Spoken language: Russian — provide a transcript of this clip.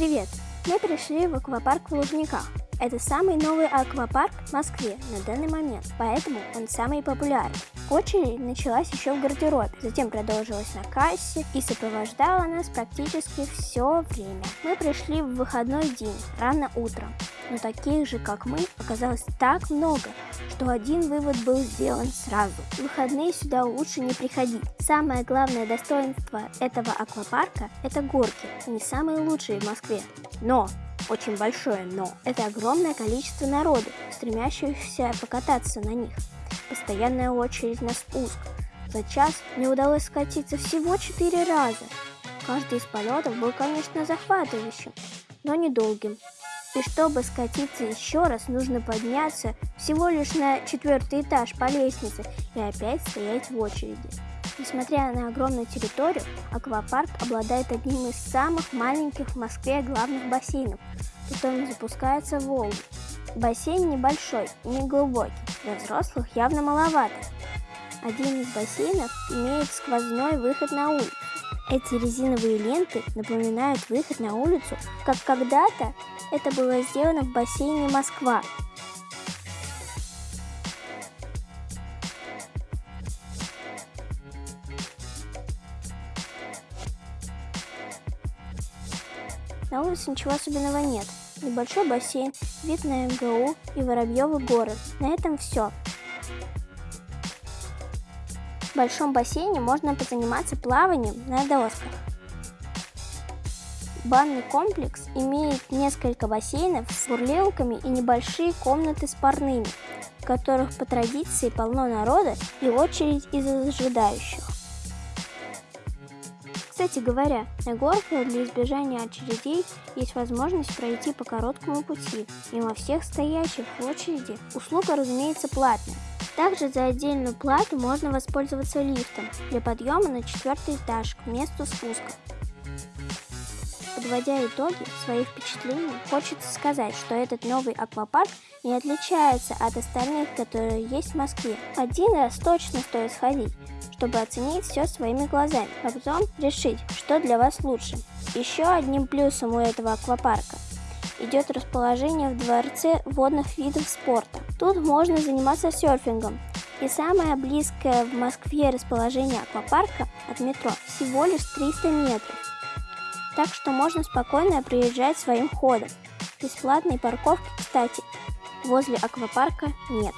Привет! Мы пришли в аквапарк в Лужниках. Это самый новый аквапарк в Москве на данный момент, поэтому он самый популярный. Очередь началась еще в гардеробе, затем продолжилась на кассе и сопровождала нас практически все время. Мы пришли в выходной день, рано утром, но таких же, как мы, оказалось так много, что один вывод был сделан сразу. В выходные сюда лучше не приходить. Самое главное достоинство этого аквапарка – это горки, они самые лучшие в Москве. Но очень большое но. Это огромное количество народу, стремящихся покататься на них. Постоянная очередь на спуск. За час мне удалось скатиться всего 4 раза. Каждый из полетов был, конечно, захватывающим, но недолгим. И чтобы скатиться еще раз, нужно подняться всего лишь на четвертый этаж по лестнице и опять стоять в очереди. Несмотря на огромную территорию, аквапарк обладает одним из самых маленьких в Москве главных бассейнов, которым запускается волны. Бассейн небольшой и не глубокий, для взрослых явно маловато. Один из бассейнов имеет сквозной выход на улицу. Эти резиновые ленты напоминают выход на улицу, как когда-то это было сделано в бассейне Москва На улице ничего особенного нет. Небольшой бассейн, вид на МГУ и Воробьевый город. На этом все. В большом бассейне можно позаниматься плаванием на досках. Банный комплекс имеет несколько бассейнов с бурлилками и небольшие комнаты с парными, в которых по традиции полно народа и очередь из ожидающих. Кстати говоря, на горках для избежания очередей есть возможность пройти по короткому пути, мимо всех стоящих в очереди. Услуга, разумеется, платная. Также за отдельную плату можно воспользоваться лифтом для подъема на четвертый этаж к месту спуска. Подводя итоги своих впечатлений, хочется сказать, что этот новый аквапарк не отличается от остальных, которые есть в Москве. Один раз точно стоит сходить, чтобы оценить все своими глазами, а потом решить, что для вас лучше. Еще одним плюсом у этого аквапарка идет расположение в дворце водных видов спорта. Тут можно заниматься серфингом. И самое близкое в Москве расположение аквапарка от метро всего лишь 300 метров. Так что можно спокойно приезжать своим ходом. Бесплатной парковки, кстати, возле аквапарка нет.